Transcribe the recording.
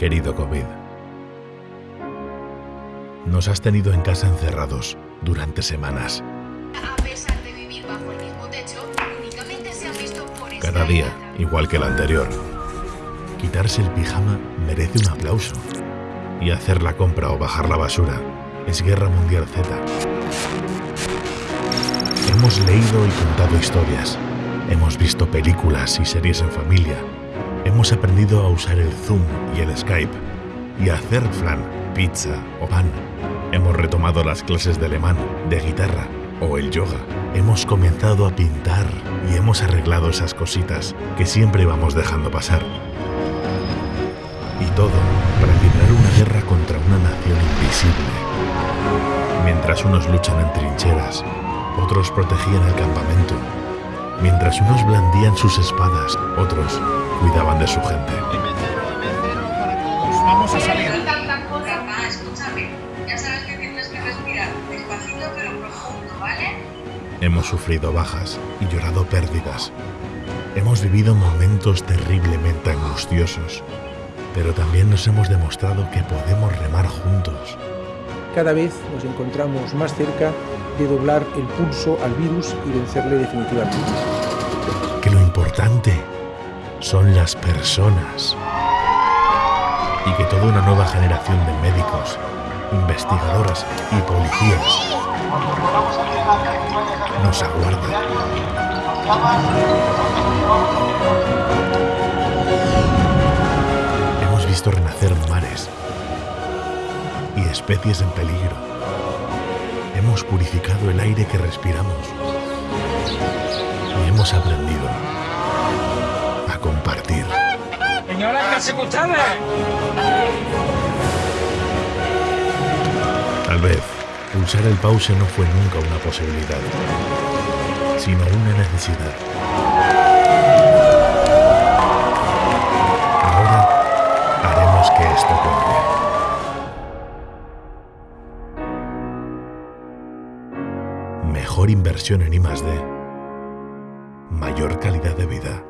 Querido COVID, nos has tenido en casa encerrados durante semanas. A pesar de vivir bajo el mismo techo, únicamente se han visto por Cada día, igual que el anterior. Quitarse el pijama merece un aplauso. Y hacer la compra o bajar la basura es Guerra Mundial Z. Hemos leído y contado historias. Hemos visto películas y series en familia. Hemos aprendido a usar el Zoom y el Skype. Y a hacer flan, pizza o pan. Hemos retomado las clases de alemán, de guitarra o el yoga. Hemos comenzado a pintar y hemos arreglado esas cositas que siempre vamos dejando pasar. Y todo para librar una guerra contra una nación invisible. Mientras unos luchan en trincheras, otros protegían el campamento. Mientras unos blandían sus espadas, otros cuidaban de su gente. Vamos a salir. Hemos sufrido bajas y llorado pérdidas. Hemos vivido momentos terriblemente angustiosos, pero también nos hemos demostrado que podemos remar juntos. Cada vez nos encontramos más cerca de doblar el pulso al virus y vencerle definitivamente. Que lo importante son las personas. Y que toda una nueva generación de médicos, investigadoras y policías nos aguarda. Hemos visto renacer mares y especies en peligro. Hemos purificado el aire que respiramos y hemos aprendido a compartir. Señora, ¿qué hace ustedes? Tal vez pulsar el pause no fue nunca una posibilidad, sino una necesidad. Ahora haremos que esto cuente. Mejor inversión en I+D. Mayor calidad de vida.